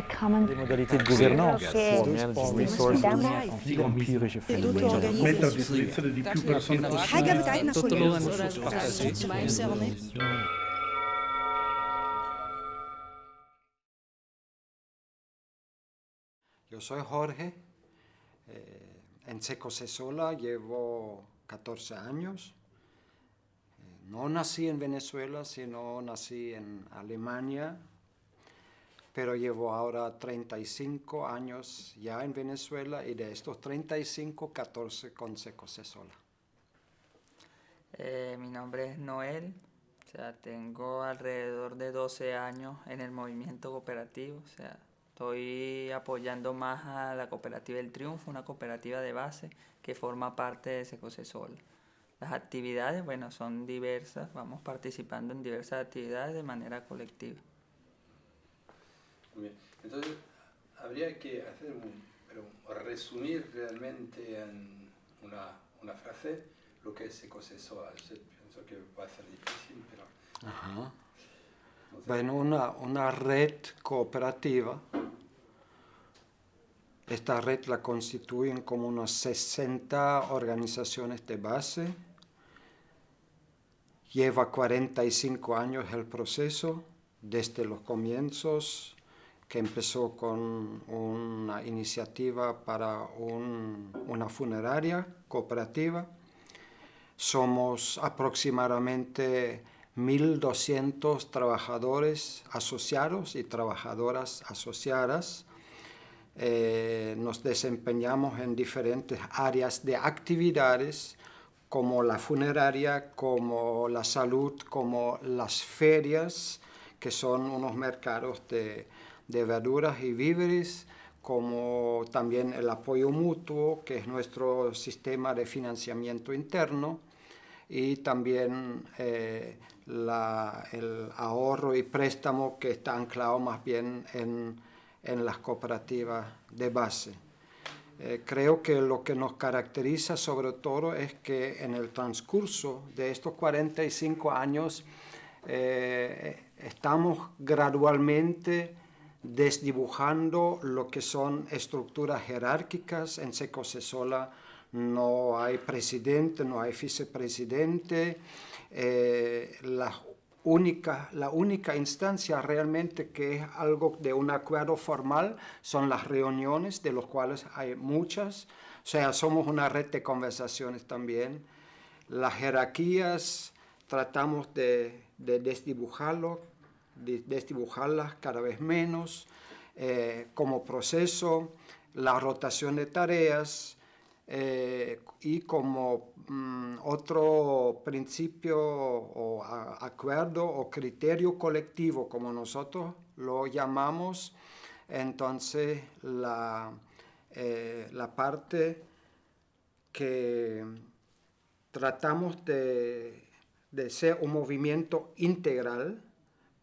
the common des modalités de gouvernance. che pour manage resources en empirische framework. Met a disposizione di più persone Hai avete una Tutto Yo soy Jorge, eh, en Seco Sola llevo 14 años. Eh, no nací en Venezuela, sino nací en Alemania, pero llevo ahora 35 años ya en Venezuela y de estos 35, 14 con Seco Sola. Eh, mi nombre es Noel, o sea, tengo alrededor de 12 años en el movimiento cooperativo, o sea, estoy apoyando más a la cooperativa El Triunfo, una cooperativa de base que forma parte de Secosesol. Las actividades, bueno, son diversas, vamos participando en diversas actividades de manera colectiva. Bien. Entonces, habría que hacer un, pero resumir realmente en una, una frase lo que es ecosexual. Yo pienso que va a ser difícil, pero... Ajá. sé. Bueno, una, una red cooperativa. Esta red la constituyen como unas 60 organizaciones de base. Lleva 45 años el proceso, desde los comienzos, que empezó con una iniciativa para un- una funeraria cooperativa. Somos aproximadamente 1.200 trabajadores asociados y trabajadoras asociadas. Eh, nos desempeñamos en diferentes áreas de actividades como la funeraria, como la salud, como las ferias, que son unos mercados de, de verduras y víveres, como también el apoyo mutuo, que es nuestro sistema de financiamiento interno, y también eh, el ahorro y préstamo que está anclado más bien en, en las cooperativas de base. Eh, creo que lo que nos caracteriza sobre todo es que en el transcurso de estos 45 años eh, estamos gradualmente desdibujando lo que son estructuras jerárquicas. En Secosesola no hay presidente, no hay vicepresidente. Eh, la, única, la única instancia realmente que es algo de un acuerdo formal son las reuniones, de los cuales hay muchas. O sea, somos una red de conversaciones también. Las jerarquías tratamos de, de desdibujarlo, de desdibujarlas cada vez menos eh, como proceso, la rotación de tareas eh, y como mm, otro principio o acuerdo o criterio colectivo, como nosotros lo llamamos, entonces la, eh, la parte que tratamos de, de ser un movimiento integral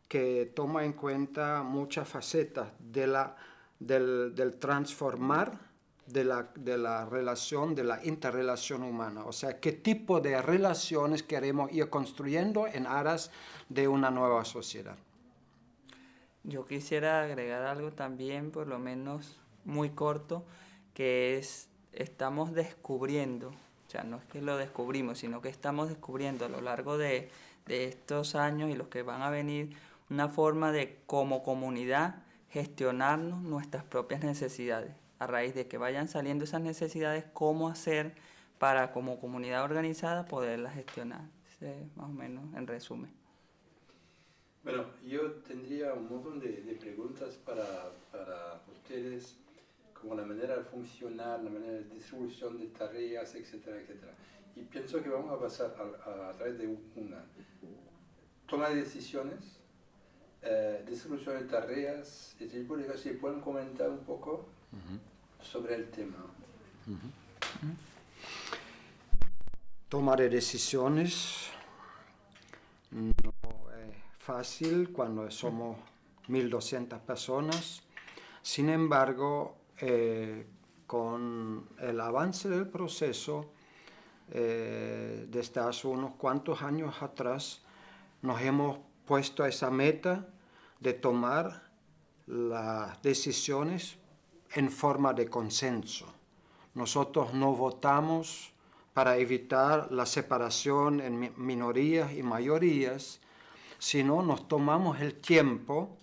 que toma en cuenta muchas facetas de la, del, transformar de la, de la relación, de la interrelación humana. O sea, qué tipo de relaciones queremos ir construyendo en aras de una nueva sociedad. Yo quisiera agregar algo también, por lo menos muy corto, que es, estamos descubriendo, o sea, no es que lo descubrimos, sino que estamos descubriendo a lo largo de, de estos años y los que van a venir, una forma de como comunidad gestionarnos nuestras propias necesidades. A raíz de que vayan saliendo esas necesidades, cómo hacer para como comunidad organizada poderlas gestionar. Más o menos en resumen. Bueno, yo tendría un montón de, preguntas para, para ustedes, como la manera de funcionar, la manera de distribución de tareas, etcétera, etcétera. Y pienso que vamos a pasar a través de una toma de decisiones, eh, de tareas, y si pueden- si pueden comentar un poco sobre el tema. Toma de decisiones no es fácil cuando somos 1.200 personas. Sin embargo, eh, con el avance del proceso, eh, desde hace unos cuantos años atrás, nos hemos puesto esa meta de tomar las decisiones en forma de consenso. Nosotros no votamos para evitar la separación en minorías y mayorías, sino nos tomamos el tiempo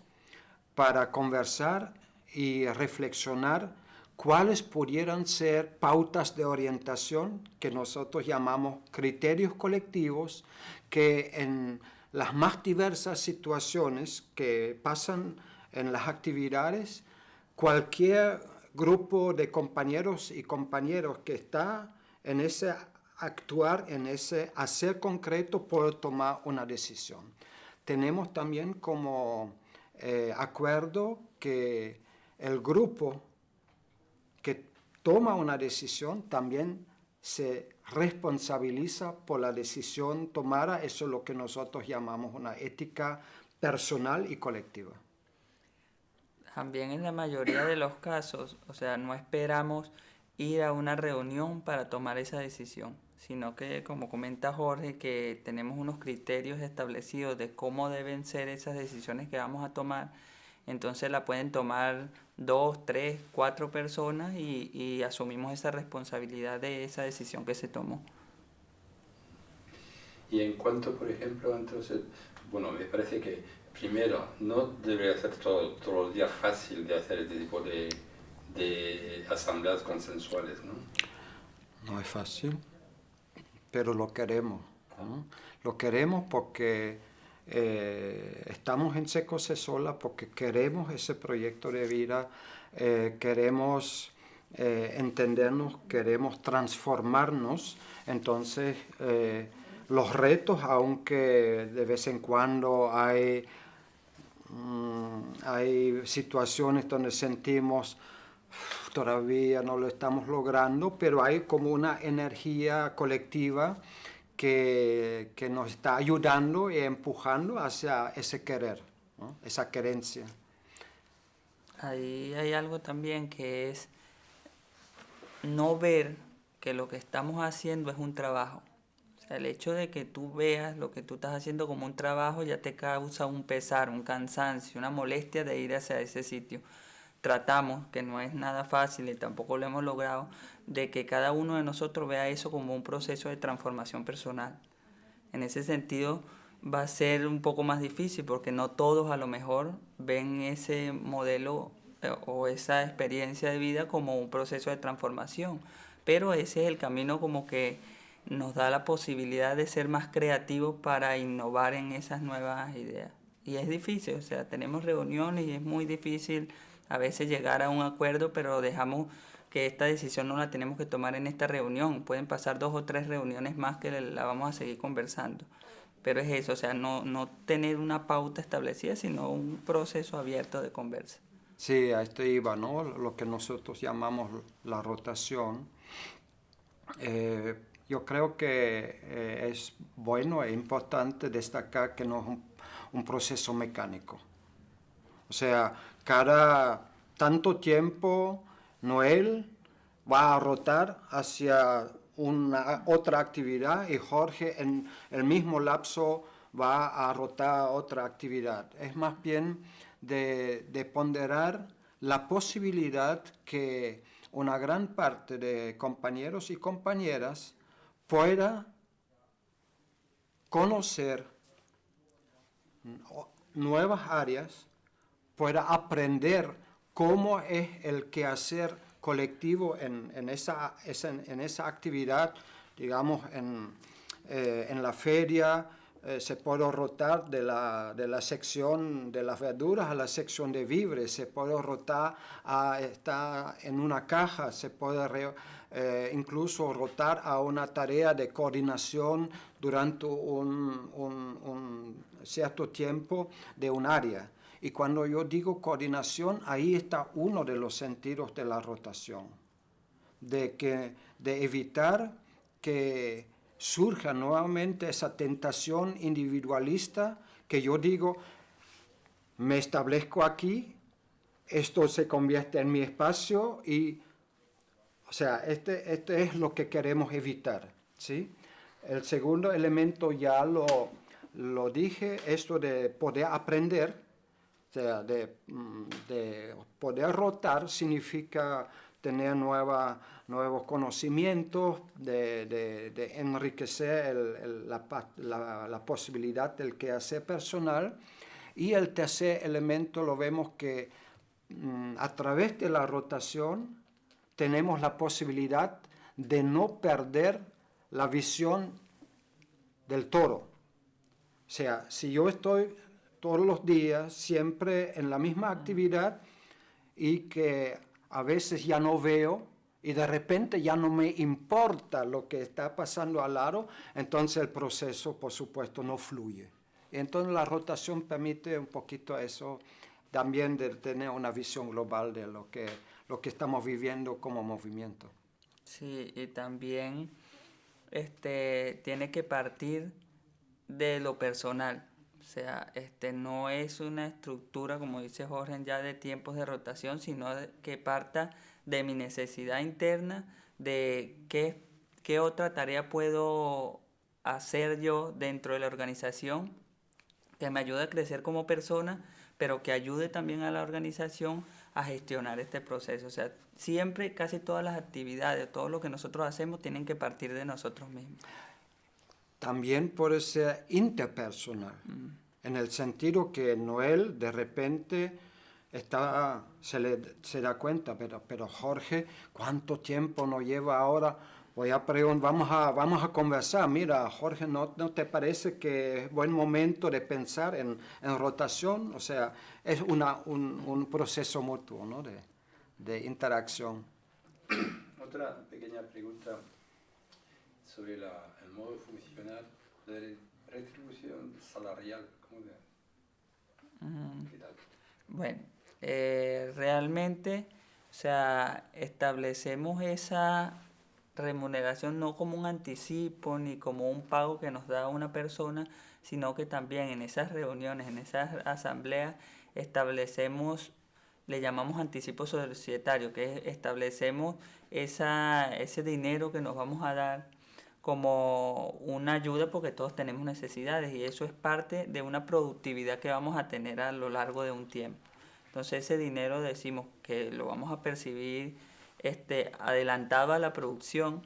para conversar y reflexionar cuáles pudieran ser pautas de orientación que nosotros llamamos criterios colectivos que en las más diversas situaciones que pasan en las actividades, cualquier grupo de compañeros y compañeros que está en ese actuar, en ese hacer concreto, puede tomar una decisión. Tenemos también como eh, acuerdo que el grupo que toma una decisión también se responsabiliza por la decisión tomada. Eso es lo que nosotros llamamos una ética personal y colectiva. También en la mayoría de los casos, o sea, no esperamos ir a una reunión para tomar esa decisión, sino que, como comenta Jorge, que tenemos unos criterios establecidos de cómo deben ser esas decisiones que vamos a tomar, entonces la pueden tomar dos, tres, cuatro personas y, y asumimos esa responsabilidad de esa decisión que se tomó. Y en cuanto, por ejemplo, entonces, bueno, me parece que primero, no debería ser todo, todos los días fácil de hacer este tipo de, de asambleas consensuales, ¿no? No es fácil, pero lo queremos. Lo queremos porque eh, estamos en Seco Sola, porque queremos ese proyecto de vida, eh, queremos eh, entendernos, queremos transformarnos. Entonces, los retos, aunque de vez en cuando hay Mm, hay situaciones donde sentimos todavía no lo estamos logrando, pero hay como una energía colectiva que, nos está ayudando y empujando hacia ese querer, esa querencia. Ahí hay algo también que es no ver que lo que estamos haciendo es un trabajo el hecho de que tú veas lo que tú estás haciendo como un trabajo ya te causa un pesar, un cansancio, una molestia de ir hacia ese sitio. Tratamos, que no es nada fácil y tampoco lo hemos logrado, de que cada uno de nosotros vea eso como un proceso de transformación personal. En ese sentido va a ser un poco más difícil porque no todos a lo mejor ven ese modelo eh, o esa experiencia de vida como un proceso de transformación, pero ese es el camino como que nos da la posibilidad de ser más creativos para innovar en esas nuevas ideas. Y es difícil, o sea, tenemos reuniones y es muy difícil a veces llegar a un acuerdo, pero dejamos que esta decisión no la tenemos que tomar en esta reunión. Pueden pasar dos o tres reuniones más que la vamos a seguir conversando. Pero es eso, o sea, no, no tener una pauta establecida, sino un proceso abierto de conversa. Sí, a esto iba, ¿no? Lo que nosotros llamamos la rotación. Eh, yo creo que eh, es bueno e importante destacar que no es un, proceso mecánico. O sea, cada tanto tiempo Noel va a rotar hacia una otra actividad y Jorge en el mismo lapso va a rotar otra actividad. Es más bien de, de ponderar la posibilidad que una gran parte de compañeros y compañeras pueda conocer nuevas áreas, pueda aprender cómo es el quehacer colectivo en, en, esa, en esa, actividad, digamos, en, eh, en la feria, eh, se puede rotar de la, de la, sección de las verduras a la sección de víveres, se puede rotar a estar en una caja, se puede eh, incluso rotar a una tarea de coordinación durante un, cierto tiempo de un área. Y cuando yo digo coordinación, ahí está uno de los sentidos de la rotación, de, que, de evitar que surja nuevamente esa tentación individualista que yo digo, me establezco aquí, esto se convierte en mi espacio y, o sea, este, este es lo que queremos evitar, ¿sí? El segundo elemento ya lo, lo dije, esto de poder aprender, de, mm, de poder rotar significa tener nueva, nuevos conocimientos, de, de, enriquecer la, la, la, posibilidad del quehacer personal. Y el tercer elemento lo vemos que mm, a través de la rotación tenemos la posibilidad de no perder la visión del toro. O sea, si yo estoy todos los días, siempre en la misma actividad y que a veces ya no veo y de repente ya no me importa lo que está pasando al lado, entonces el proceso, por supuesto, no fluye. Y entonces la rotación permite un poquito eso, también de tener una visión global de lo que, lo que estamos viviendo como movimiento. Sí, y también este, tiene que partir de lo personal. O sea, este no es una estructura, como dice Jorge, ya de tiempos de rotación, sino que parta de mi necesidad interna, de qué, qué otra tarea puedo hacer yo dentro de la organización que me ayude a crecer como persona, pero que ayude también a la organización a gestionar este proceso. O sea, siempre, casi todas las actividades, todo lo que nosotros hacemos tienen que partir de nosotros mismos también puede ser interpersonal, mm. en el sentido que Noel de repente está, se, le, se da cuenta, pero, pero Jorge, ¿cuánto tiempo nos lleva ahora? Voy a preguntar, vamos a, vamos a conversar. Mira, Jorge, ¿no, ¿no te parece que es buen momento de pensar en, en rotación? O sea, es una, un, un proceso mutuo ¿no? de, de interacción. Otra pequeña pregunta sobre la, modo funcional de retribución salarial. ¿Cómo Bueno, eh, realmente, o sea, establecemos esa remuneración no como un anticipo ni como un pago que nos da una persona, sino que también en esas reuniones, en esas asambleas, establecemos, le llamamos anticipo societario, que establecemos esa, ese dinero que nos vamos a dar como una ayuda porque todos tenemos necesidades y eso es parte de una productividad que vamos a tener a lo largo de un tiempo. Entonces ese dinero decimos que lo vamos a percibir este, adelantado a la producción,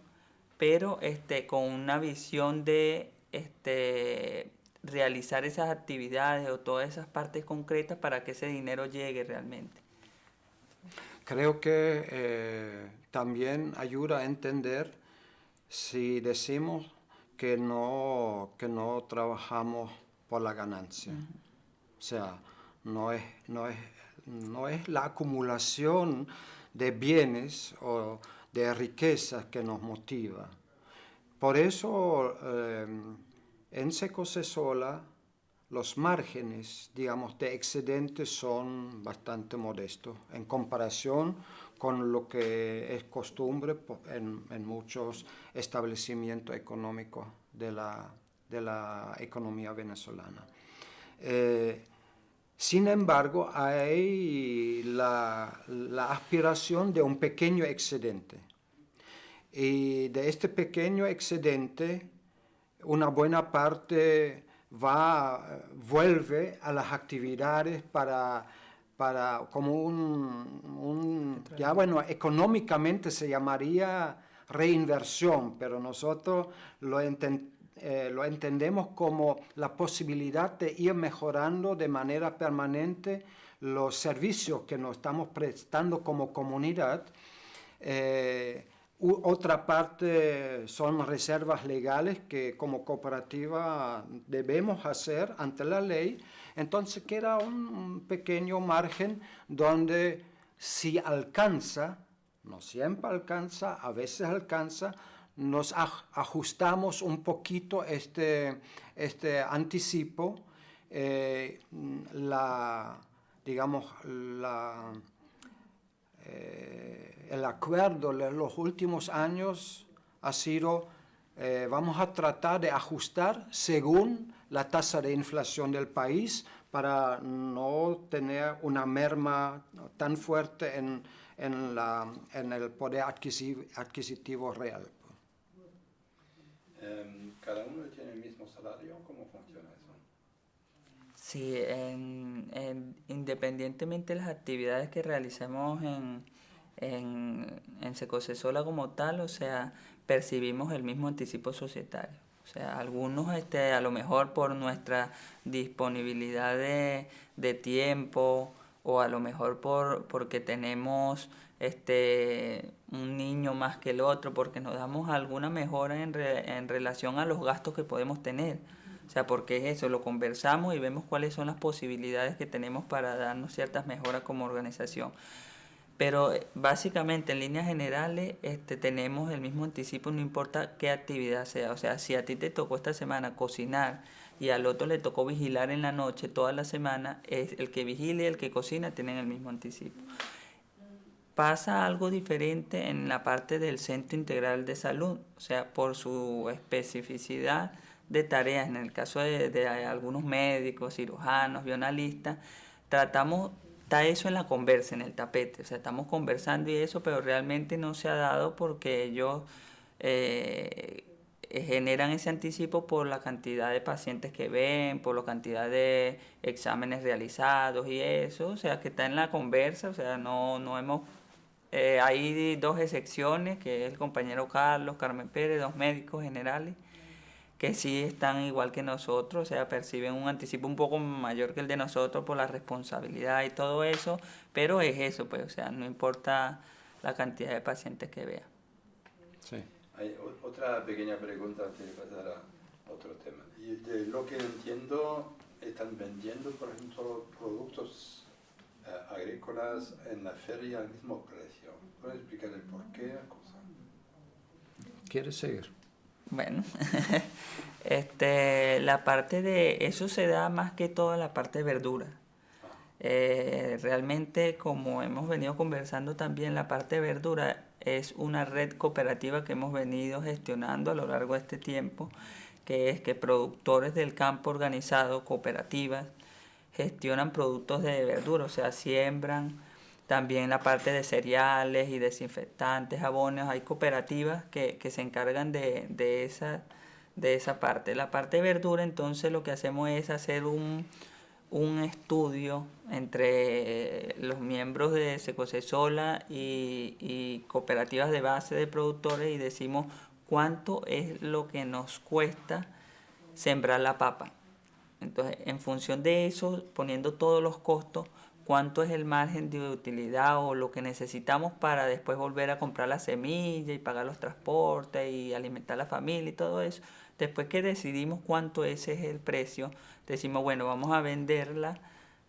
pero este, con una visión de este, realizar esas actividades o todas esas partes concretas para que ese dinero llegue realmente. Creo que eh, también ayuda a entender si decimos que no, que no trabajamos por la ganancia. O sea, no es, no, es, no es la acumulación de bienes o de riquezas que nos motiva. Por eso eh, en Secosesola los márgenes, digamos, de excedente son bastante modestos en comparación con lo que es costumbre en, muchos establecimientos económicos de la, de la economía venezolana. Eh, sin embargo, hay la, la, aspiración de un pequeño excedente. Y de este pequeño excedente, una buena parte va, vuelve a las actividades para para como un, ya bueno, económicamente se llamaría reinversión, pero nosotros lo, eh, lo entendemos como la posibilidad de ir mejorando de manera permanente los servicios que nos estamos prestando como comunidad. Eh, otra parte son reservas legales que como cooperativa debemos hacer ante la ley. Entonces queda un pequeño margen donde si alcanza, no siempre alcanza, a veces alcanza, nos ajustamos un poquito este, este anticipo, eh, la, digamos, la eh, el acuerdo en los últimos años ha sido, eh, vamos a tratar de ajustar según la tasa de inflación del país para no tener una merma tan fuerte en, en, la, en el poder adquisitivo, adquisitivo real. Em, ¿Cada uno tiene el mismo salario? ¿Cómo funciona eso? Sí, en, independientemente de las actividades que realicemos en, en, en Secosesola como tal, o sea, percibimos el mismo anticipo societario. O sea, algunos este, a lo mejor por nuestra disponibilidad de, de tiempo o a lo mejor por, porque tenemos este, un niño más que el otro, porque nos damos alguna mejora en, en relación a los gastos que podemos tener. O sea, porque es eso, lo conversamos y vemos cuáles son las posibilidades que tenemos para darnos ciertas mejoras como organización. Pero eh, básicamente en líneas generales este, tenemos el mismo anticipo, no importa qué actividad sea. O sea, si a ti te tocó esta semana cocinar y al otro le tocó vigilar en la noche toda la semana, es el que vigile y el que cocina tienen el mismo anticipo. Pasa algo diferente en la parte del Centro Integral de Salud, o sea, por su especificidad de tareas, en el caso de, algunos médicos, cirujanos, bionalistas, tratamos, está eso en la conversa, en el tapete, o sea, estamos conversando y eso, pero realmente no se ha dado porque ellos eh, generan ese anticipo por la cantidad de pacientes que ven, por la cantidad de exámenes realizados y eso, o sea, que está en la conversa, o sea, no, no hemos... Eh, hay dos excepciones, que es el compañero Carlos, Carmen Pérez, dos médicos generales, que sí están igual que nosotros, o sea, perciben un anticipo un poco mayor que el de nosotros por la responsabilidad y todo eso, pero es eso, pues, o sea, no importa la cantidad de pacientes que vea. Sí. Hay otra pequeña pregunta antes de pasar a otro tema. Y de lo que entiendo, están vendiendo, por ejemplo, productos eh, agrícolas en la feria al mismo precio. ¿Puedes explicar el por qué? ¿Quieres seguir? Bueno, este, la parte de eso se da más que todo en la parte de verdura. Eh, realmente, como hemos venido conversando también, la parte de verdura es una red cooperativa que hemos venido gestionando a lo largo de este tiempo, que es que productores del campo organizado, cooperativas, gestionan productos de verdura, o sea, siembran, también la parte de cereales y desinfectantes, jabones, hay cooperativas que, se encargan de, esa, de esa parte. La parte de verdura, entonces lo que hacemos es hacer un, estudio entre los miembros de Secosesola y, y cooperativas de base de productores y decimos cuánto es lo que nos cuesta sembrar la papa. Entonces, en función de eso, poniendo todos los costos, cuánto es el margen de utilidad o lo que necesitamos para después volver a comprar la semilla y pagar los transportes y alimentar a la familia y todo eso. Después que decidimos cuánto ese es el precio, decimos, bueno, vamos a venderla,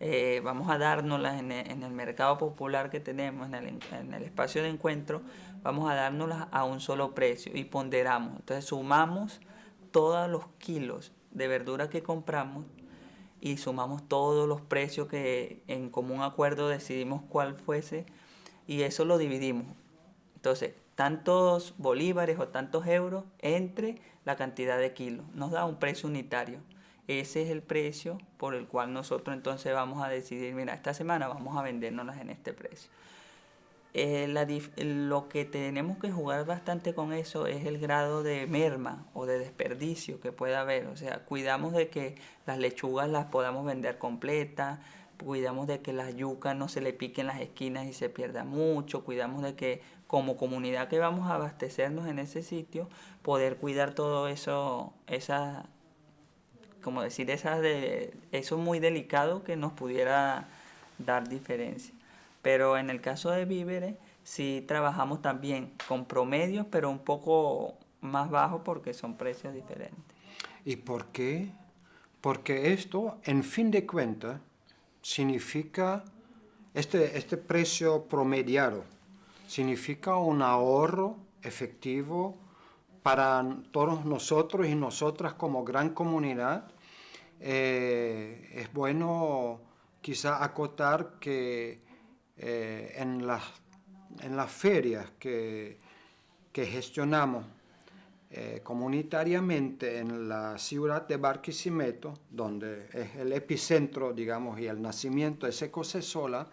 eh, vamos a dárnoslas en el, mercado popular que tenemos, en el, en el espacio de encuentro, vamos a dárnoslas a un solo precio y ponderamos. Entonces sumamos todos los kilos de verdura que compramos y sumamos todos los precios que en común acuerdo decidimos cuál fuese y eso lo dividimos. Entonces, tantos bolívares o tantos euros entre la cantidad de kilos. Nos da un precio unitario. Ese es el precio por el cual nosotros entonces vamos a decidir, mira, esta semana vamos a vendernos en este precio. Eh, lo que tenemos que jugar bastante con eso es el grado de merma o de desperdicio que pueda haber. O sea, cuidamos de que las lechugas las podamos vender completas, cuidamos de que las yucas no se le piquen las esquinas y se pierda mucho, cuidamos de que como comunidad que vamos a abastecernos en ese sitio, poder cuidar todo eso, esa, como decir, esas de, eso muy delicado que nos pudiera dar diferencia. Pero en el caso de víveres, sí trabajamos también con promedios, pero un poco más bajo porque son precios diferentes. ¿Y por qué? Porque esto, en fin de cuentas, significa, este, este precio promediado, significa un ahorro efectivo para todos nosotros y nosotras como gran comunidad. Eh, es bueno quizá acotar que eh, en, las, en las ferias que, que gestionamos eh, comunitariamente en la ciudad de Barquisimeto, donde es el epicentro, digamos, y el nacimiento de Secosesola,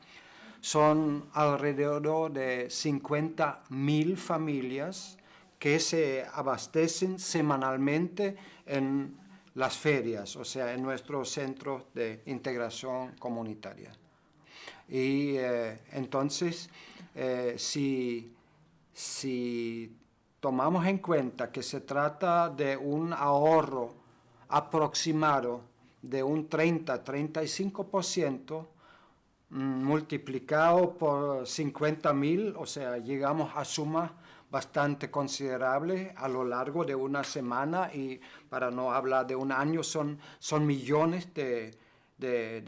son alrededor de 50.000 familias que se abastecen semanalmente en las ferias, o sea, en nuestros centros de integración comunitaria. Y eh, entonces, eh, si, si tomamos en cuenta que se trata de un ahorro aproximado de un 30-35%, mm, multiplicado por 50 mil, o sea, llegamos a sumas bastante considerables a lo largo de una semana y para no hablar de un año son, son millones de, de,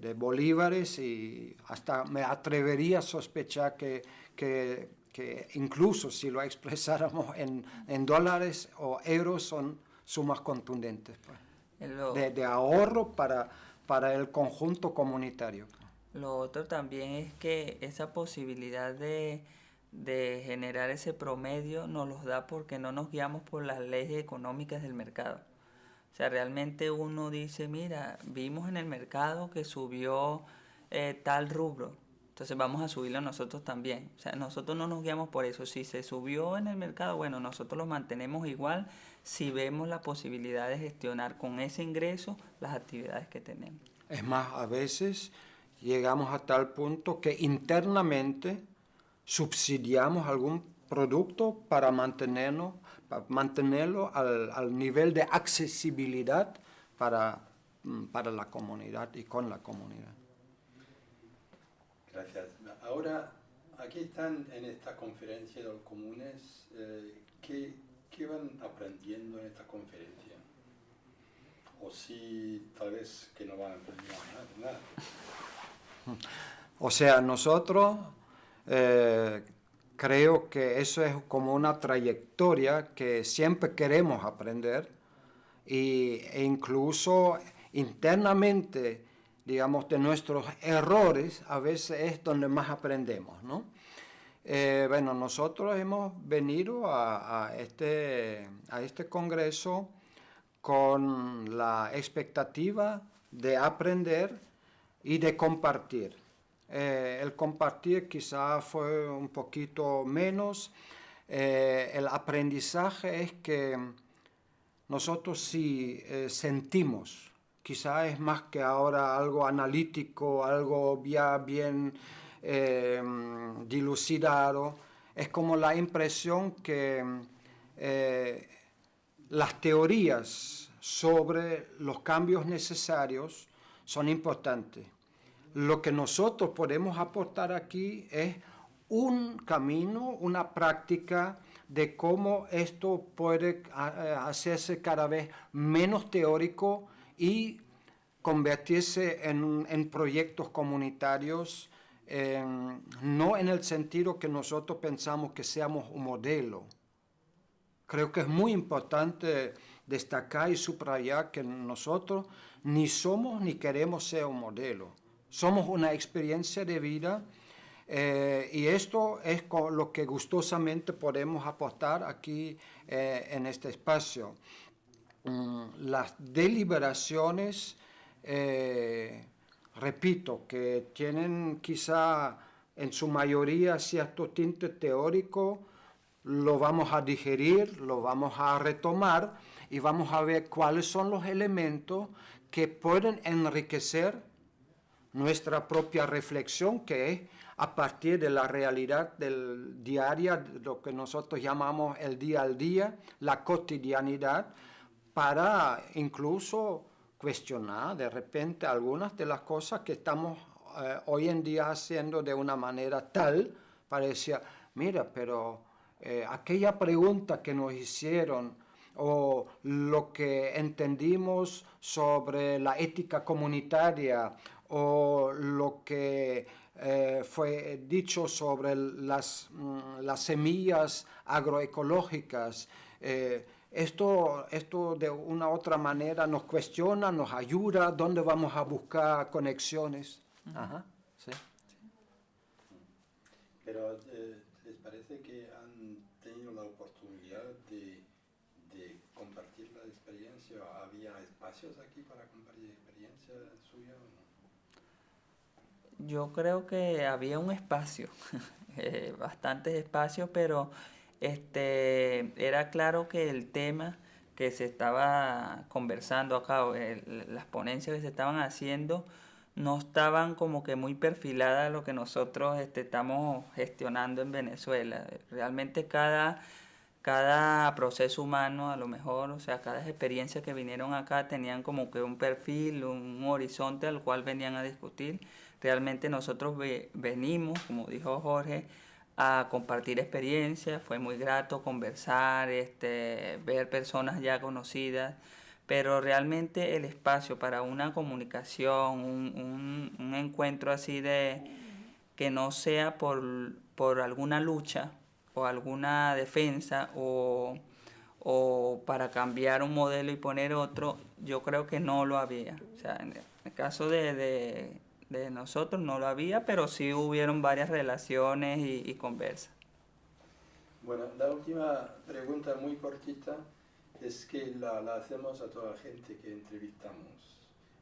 de, bolívares y hasta me atrevería a sospechar que, que, que incluso si lo expresáramos en, en, dólares o euros son sumas contundentes pues, de, de, ahorro para, para el conjunto comunitario. Lo otro también es que esa posibilidad de, de generar ese promedio nos los da porque no nos guiamos por las leyes económicas del mercado. O sea, realmente uno dice, mira, vimos en el mercado que subió eh, tal rubro, entonces vamos a subirlo nosotros también. O sea, nosotros no nos guiamos por eso. Si se subió en el mercado, bueno, nosotros lo mantenemos igual si vemos la posibilidad de gestionar con ese ingreso las actividades que tenemos. Es más, a veces llegamos a tal punto que internamente subsidiamos algún producto para mantenernos mantenerlo al, al, nivel de accesibilidad para, mm, para la comunidad y con la comunidad. Gracias. Ahora, aquí están en esta conferencia de los comunes, eh, ¿qué, ¿qué, van aprendiendo en esta conferencia? O si tal vez que no van a aprender nada. O sea, nosotros eh, creo que eso es como una trayectoria que siempre queremos aprender y, e incluso internamente, digamos, de nuestros errores, a veces es donde más aprendemos, ¿no? Eh, bueno, nosotros hemos venido a, a, este, a este congreso con la expectativa de aprender y de compartir. Eh, el compartir quizá fue un poquito menos. Eh, el aprendizaje es que nosotros sí eh, sentimos, quizá es más que ahora algo analítico, algo ya bien dilucidado, es como la impresión que las teorías sobre los cambios necesarios son importantes lo que nosotros podemos aportar aquí es un camino, una práctica de cómo esto puede eh, hacerse cada vez menos teórico y convertirse en, proyectos comunitarios, no en el sentido que nosotros pensamos que seamos un modelo. Creo que es muy importante destacar y subrayar que nosotros ni somos ni queremos ser un modelo somos una experiencia de vida eh, y esto es lo que gustosamente podemos aportar aquí eh, en este espacio. Mm, las deliberaciones, eh, repito, que tienen quizá en su mayoría cierto tinte teórico, lo vamos a digerir, lo vamos a retomar y vamos a ver cuáles son los elementos que pueden enriquecer nuestra propia reflexión, que es a partir de la realidad del diaria, lo que nosotros llamamos el día al día, la cotidianidad, para incluso cuestionar de repente algunas de las cosas que estamos eh, hoy en día haciendo de una manera tal, parecía, mira, pero eh, aquella pregunta que nos hicieron o lo que entendimos sobre la ética comunitaria o lo que eh, fue dicho sobre las, mm, las semillas agroecológicas. Eh, esto, esto de una u otra manera nos cuestiona, nos ayuda, dónde vamos a buscar conexiones. Ajá, sí. Pero eh, ¿les parece que han tenido la oportunidad de, de compartir la experiencia? ¿Había espacios aquí para compartir experiencia suya o no? Yo creo que había un espacio, eh, bastantes espacios, pero este, era claro que el tema que se estaba conversando acá, las ponencias que se estaban haciendo, no estaban como que muy perfiladas a lo que nosotros este, estamos gestionando en Venezuela. Realmente cada, cada proceso humano, a lo mejor, o sea, cada experiencia que vinieron acá tenían como que un perfil, un horizonte al cual venían a discutir. Realmente nosotros venimos, como dijo Jorge, a compartir experiencias, fue muy grato conversar, este, ver personas ya conocidas, pero realmente el espacio para una comunicación, un, un, encuentro así de que no sea por, por alguna lucha o alguna defensa o, o, para cambiar un modelo y poner otro, yo creo que no lo había. O sea, en el caso de de nosotros no lo había, pero sí hubieron varias relaciones y, conversas. Bueno, la última pregunta muy cortita es que la, la, hacemos a toda la gente que entrevistamos.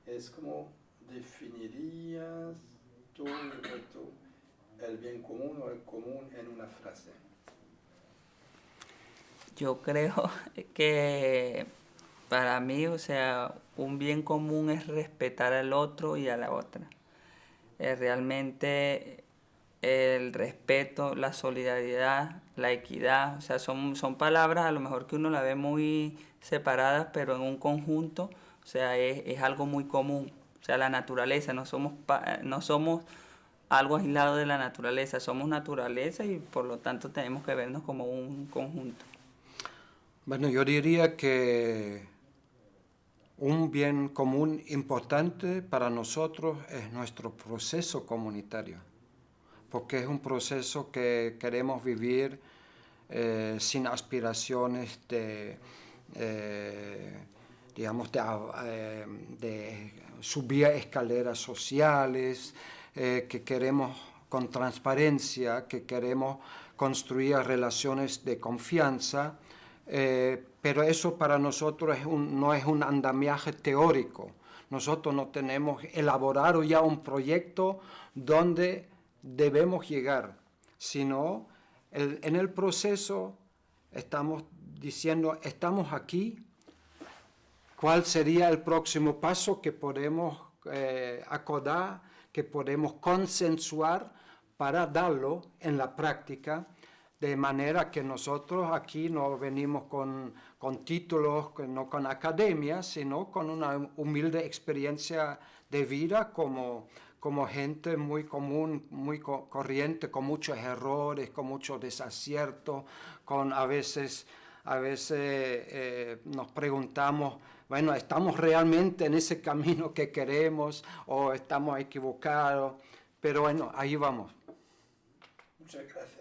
Es como definirías tú, el bien común o el común en una frase. Yo creo que para mí, o sea, un bien común es respetar al otro y a la otra. Eh, realmente el respeto, la solidaridad, la equidad, o sea, son, son palabras a lo mejor que uno la ve muy separadas, pero en un conjunto, o sea, es, es algo muy común. O sea, la naturaleza, no somos, no somos algo aislado de la naturaleza, somos naturaleza y por lo tanto tenemos que vernos como un conjunto. Bueno, yo diría que un bien común importante para nosotros es nuestro proceso comunitario, porque es un proceso que queremos vivir eh, sin aspiraciones de, eh, digamos, eh, de, subir escaleras sociales, que queremos con transparencia, que queremos construir relaciones de confianza, pero eso para nosotros no es un andamiaje teórico. Nosotros no tenemos elaborado ya un proyecto donde debemos llegar, sino en el proceso estamos diciendo, estamos aquí, cuál sería el próximo paso que podemos eh, acordar, que podemos consensuar para darlo en la práctica de manera que nosotros aquí no venimos con, con títulos, no con academia, sino con una humilde experiencia de vida como, como gente muy común, muy corriente, con muchos errores, con muchos desaciertos, con a veces, a veces eh, nos preguntamos, bueno, ¿estamos realmente en ese camino que queremos o estamos equivocados? Pero bueno, ahí vamos. Muchas gracias.